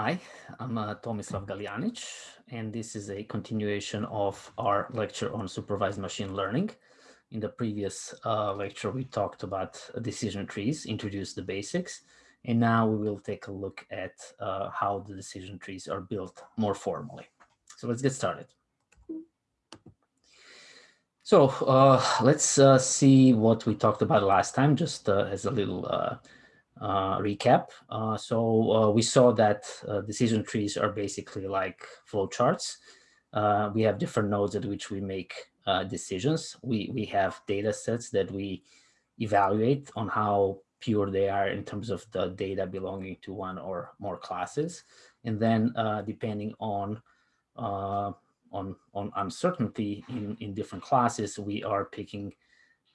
Hi, I'm uh, Tomislav Galjanic, and this is a continuation of our lecture on supervised machine learning. In the previous uh, lecture, we talked about decision trees, introduced the basics, and now we will take a look at uh, how the decision trees are built more formally. So let's get started. So uh, let's uh, see what we talked about last time, just uh, as a little recap. Uh, so uh, we saw that decision trees are basically like flowcharts. we have different nodes at which we make decisions. We, we have data sets that we evaluate on how pure they are in terms of the data belonging to one or more classes. And then uh, depending on uh, on on uncertainty in in different classes we are picking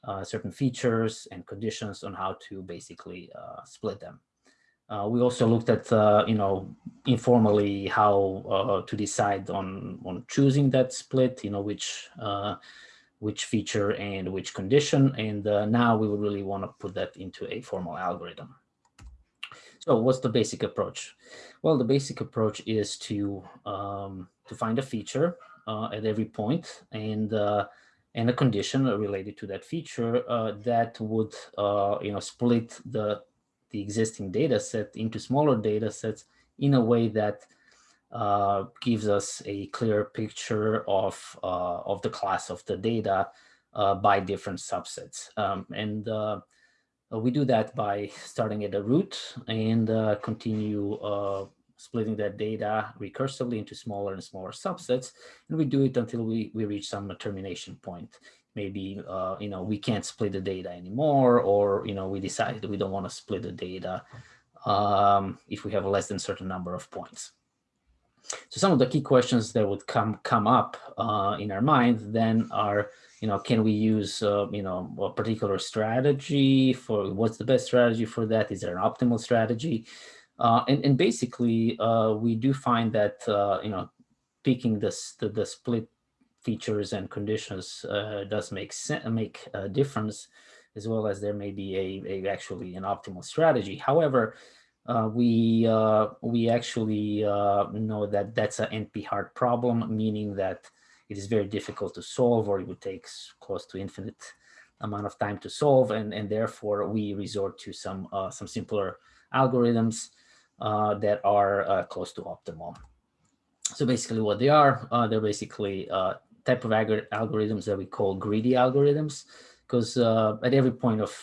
uh, certain features and conditions on how to basically uh, split them. Uh, we also looked at, uh, you know, informally how uh, to decide on on choosing that split, you know, which which feature and which condition. And now we would really want to put that into a formal algorithm. So what's the basic approach? Well, the basic approach is to um, to find a feature at every point and and a condition related to that feature uh, that would uh, you know split the the existing data set into smaller data sets in a way that uh, gives us a clear picture of uh, of the class of the data uh, by different subsets. Um, and uh, we do that by starting at the root and continue splitting that data recursively into smaller and smaller subsets. And we do it until we, we reach some termination point. Maybe, uh, you know, we can't split the data anymore, or, you know, we decide that we don't want to split the data um, if we have less than certain number of points. So some of the key questions that would come come up uh, in our mind then are, you know, can we use, uh, you know, a particular strategy for what's the best strategy for that? Is there an optimal strategy? Uh, and, and basically, uh, we do find that, uh, you know, picking this, the, the split features and conditions uh, does make make a difference, as well as there may be a, a actually an optimal strategy. However, uh, we uh, we actually know that that's an NP-hard problem, meaning that it is very difficult to solve, or it would take close to infinite amount of time to solve, and and therefore we resort to some some simpler algorithms uh, that are uh, close to optimal. So basically what they are, uh, they're basically uh, type of algorithms that we call greedy algorithms, because uh, at every point of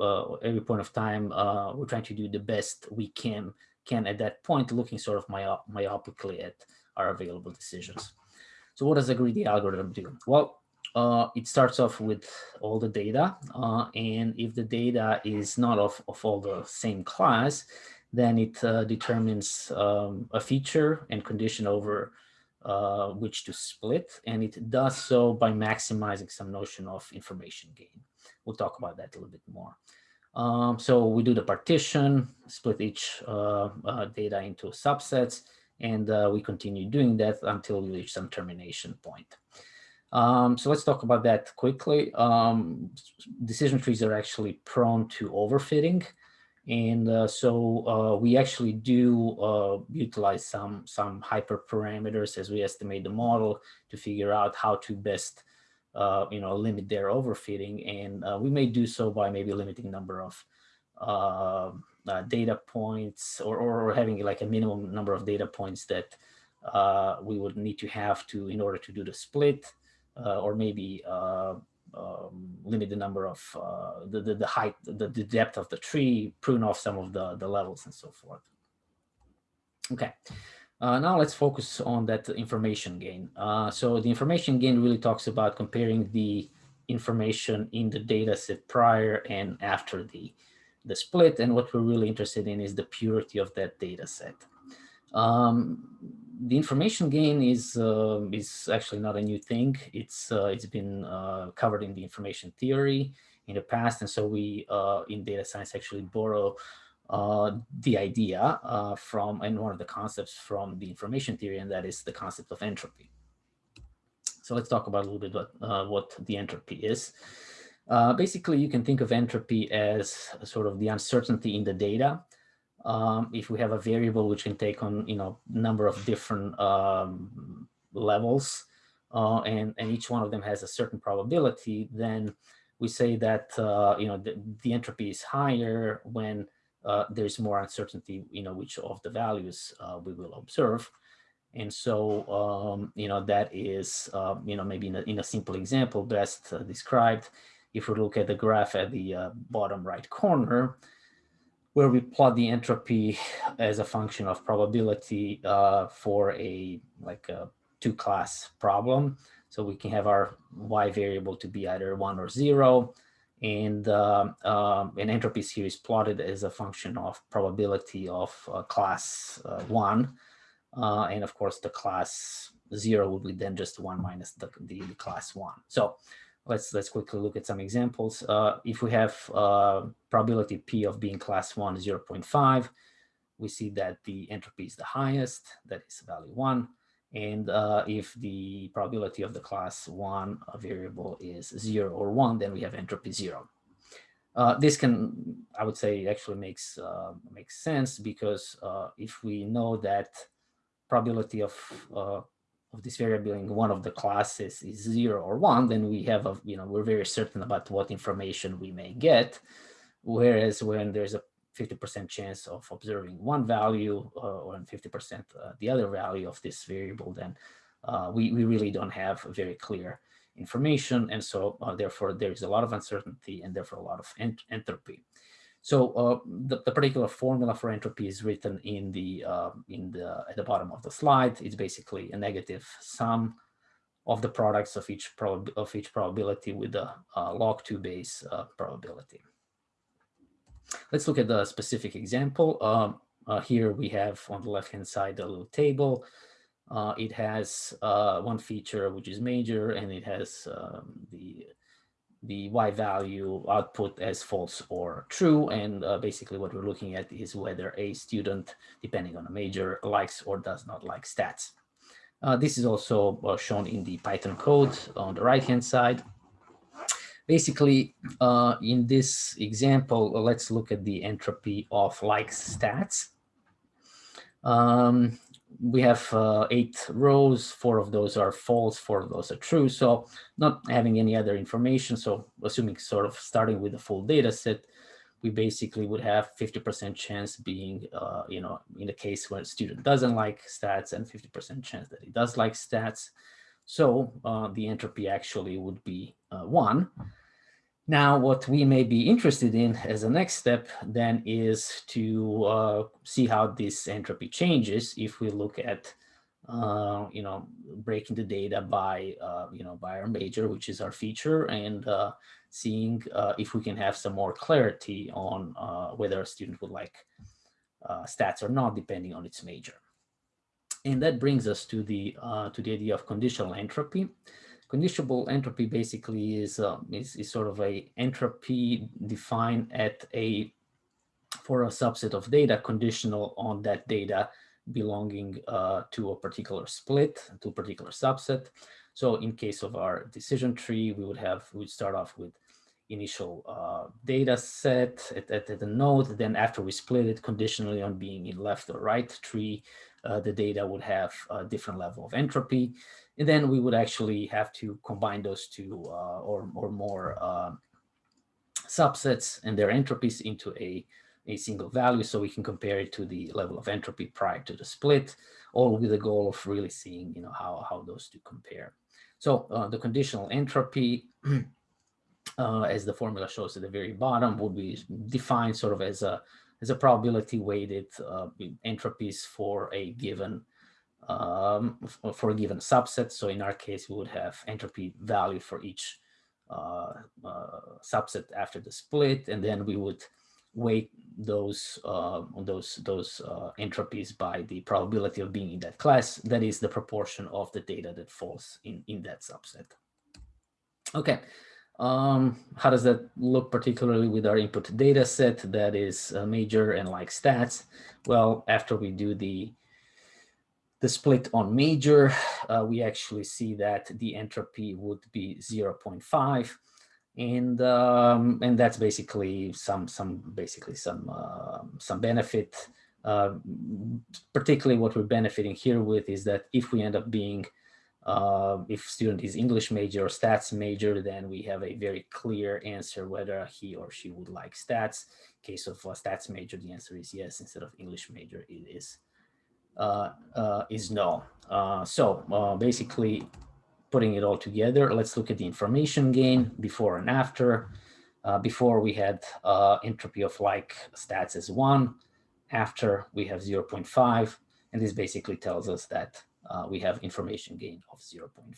uh, every point of time, we're trying to do the best we can can at that point, looking sort of myop myopically at our available decisions. So what does a greedy algorithm do? Well, uh, it starts off with all the data. Uh, and if the data is not of, of all the same class, then it uh, determines um, a feature and condition over uh, which to split. And it does so by maximizing some notion of information gain. We'll talk about that a little bit more. Um, so we do the partition, split each uh, uh data into subsets, and uh, we continue doing that until we reach some termination point. Um, so let's talk about that quickly. Um, decision trees are actually prone to overfitting. And uh, so uh, we actually do uh, utilize some, some hyperparameters as we estimate the model to figure out how to best uh, you know, limit their overfitting. And uh, we may do so by maybe limiting number of uh, data points or, or having like a minimum number of data points that we would need to have to in order to do the split or maybe um, limit the number of uh, the, the, the height, the, the depth of the tree, prune off some of the, the levels and so forth. Okay, uh, now let's focus on that information gain. Uh, so the information gain really talks about comparing the information in the data set prior and after the, the split. And what we're really interested in is the purity of that data set. Um, the information gain is uh, is actually not a new thing. It's uh, it's been uh, covered in the information theory in the past, and so we uh, in data science actually borrow uh, the idea uh, from and one of the concepts from the information theory, and that is the concept of entropy. So let's talk about a little bit about what the entropy is. basically, you can think of entropy as sort of the uncertainty in the data um, if we have a variable which can take on, you know, number of different um, levels, uh, and, and each one of them has a certain probability, then we say that, uh, you know, the, the, entropy is higher when uh, there's more uncertainty, you know, which of the values uh, we will observe. And so, um, you know, that is, um, you know, maybe in a, in a simple example best uh, described. If we look at the graph at the uh, bottom right corner, where we plot the entropy as a function of probability uh, for a like a two class problem. So we can have our y variable to be either one or zero. And um, um, an entropy here is plotted as a function of probability of uh, class uh, one. Uh, and of course, the class zero would be then just one minus the, the class one. So let's let's quickly look at some examples. Uh, if we have uh, probability p of being class one 0 0.5, we see that the entropy is the highest, that is value one. And uh, if the probability of the class one variable is zero or one, then we have entropy zero. Uh, this can, I would say, actually makes uh, makes sense because uh, if we know that probability of of this variable in one of the classes is zero or one, then we have a, you know, we're very certain about what information we may get. Whereas when there's a 50% chance of observing one value uh, or 50% uh, the other value of this variable, then uh, we, we really don't have very clear information. And so uh, therefore there is a lot of uncertainty and therefore a lot of ent entropy. So uh, the, the, particular formula for entropy is written in the uh, in the at the bottom of the slide. It's basically a negative sum of the products of each prob of each probability with the uh, log two base uh, probability. Let's look at the specific example. Um, uh, here we have on the left hand side a little table. Uh, it has one feature which is major, and it has um, the the y value output as false or true. And uh, basically what we're looking at is whether a student, depending on a major, likes or does not like stats. Uh, this is also uh, shown in the Python code on the right-hand side. Basically, uh, in this example, let's look at the entropy of like stats. Um, we have uh, eight rows, four of those are false, four of those are true. So not having any other information. So assuming sort of starting with the full data set, we basically would have 50% chance being, uh, you know, in the case where a student doesn't like stats and 50% chance that he does like stats. So uh, the entropy actually would be uh, one. Now, what we may be interested in as a next step then is to uh, see how this entropy changes if we look at, uh, you know, breaking the data by, uh, you know, by our major, which is our feature, and uh, seeing uh, if we can have some more clarity on uh, whether a student would like stats or not, depending on its major. And that brings us to the to the idea of conditional entropy. Conditional entropy basically is, uh, is, is sort of a entropy defined at a for a subset of data conditional on that data belonging uh, to a particular split, to a particular subset. So in case of our decision tree, we would have, we would start off with initial uh, data set at, at, at the node. Then after we split it conditionally on being in left or right tree, uh, the data would have a different level of entropy. And then we would actually have to combine those two uh, or, or more uh, subsets and their entropies into a, a single value so we can compare it to the level of entropy prior to the split, all with the goal of really seeing you know, how, how those two compare. So uh, the conditional entropy, uh, as the formula shows at the very bottom, would be defined sort of as a, as a probability weighted uh, entropies for a given um, for a given subset. So in our case, we would have entropy value for each uh, uh, subset after the split, and then we would weight those uh, those those uh, entropies by the probability of being in that class. That is the proportion of the data that falls in in that subset. Okay. Um, how does that look particularly with our input data set that is major and like stats? Well, after we do the the split on major, uh, we actually see that the entropy would be 0.5. and um, and that's basically some some basically some uh, some benefit. Uh, particularly, what we're benefiting here with is that if we end up being uh, if student is English major or stats major, then we have a very clear answer whether he or she would like stats. In case of stats major, the answer is yes. Instead of English major, it is uh, uh, is no. Uh, so uh, basically, putting it all together, let's look at the information gain before and after. Uh, before we had entropy of like stats as one, after we have 0.5, and this basically tells us that uh, we have information gain of 0.5.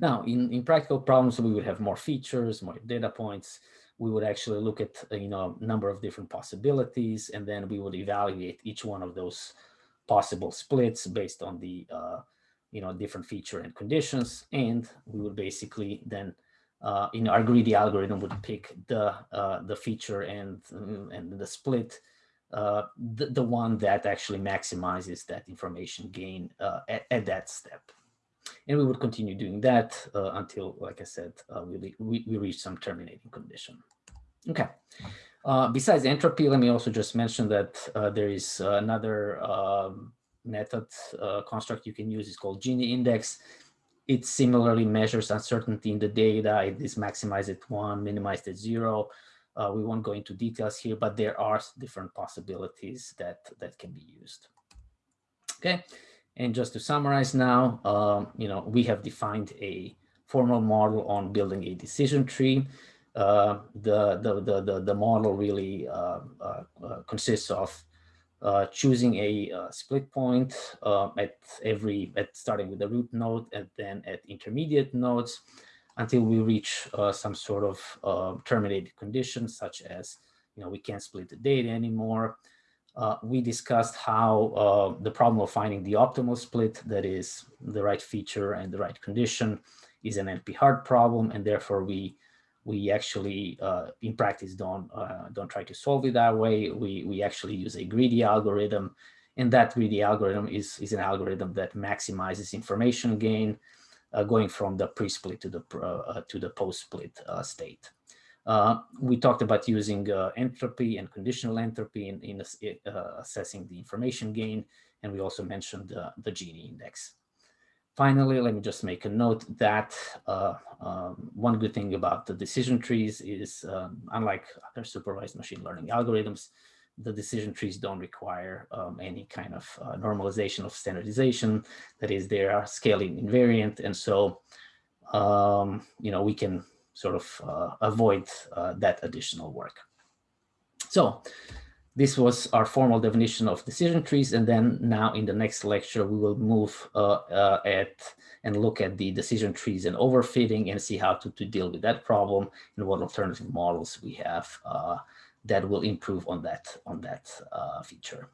Now, in, in practical problems, we would have more features, more data points. We would actually look at you know a number of different possibilities, and then we would evaluate each one of those possible splits based on the uh, you know, different feature and conditions. And we would basically then, uh, in our greedy algorithm would pick the, uh, the feature and, and the split, uh, the, the one that actually maximizes that information gain uh, at, at, that step. And we would continue doing that uh, until, like I said, uh, we, we, we reach some terminating condition. Okay. besides entropy, let me also just mention that there is another um, method uh, construct you can use is called Gini index. It similarly measures uncertainty in the data. It is maximized at one, minimized at zero. Uh, we won't go into details here, but there are different possibilities that, that can be used. Okay, and just to summarize now, um, you know, we have defined a formal model on building a decision tree. Uh, the, the, the, the, the model really uh, uh, uh consists of uh, choosing a split point at every, at starting with the root node and then at intermediate nodes until we reach uh, some sort of uh, terminated condition such as, you know, we can't split the data anymore. Uh, we discussed how the problem of finding the optimal split, that is the right feature and the right condition, is an NP-hard problem, and therefore we we actually uh, in practice don't uh, don't try to solve it that way. We we actually use a greedy algorithm, and that greedy algorithm is is an algorithm that maximizes information gain, uh, going from the pre-split to the uh, to the post-split uh, state. Uh, we talked about using entropy and conditional entropy in, in assessing the information gain, and we also mentioned the Gini index. Finally, let me just make a note that uh, um, one good thing about the decision trees is, um, unlike other supervised machine learning algorithms, the decision trees don't require um, any kind of uh, normalization of standardization. That is, they are scaling invariant. And so, um, you know, we can sort of uh, avoid uh, that additional work. So this was our formal definition of decision trees. And then now in the next lecture, we will move uh, uh, at and look at the decision trees and overfitting and see how to, to deal with that problem and what alternative models we have uh, that will improve on that, on that uh, feature.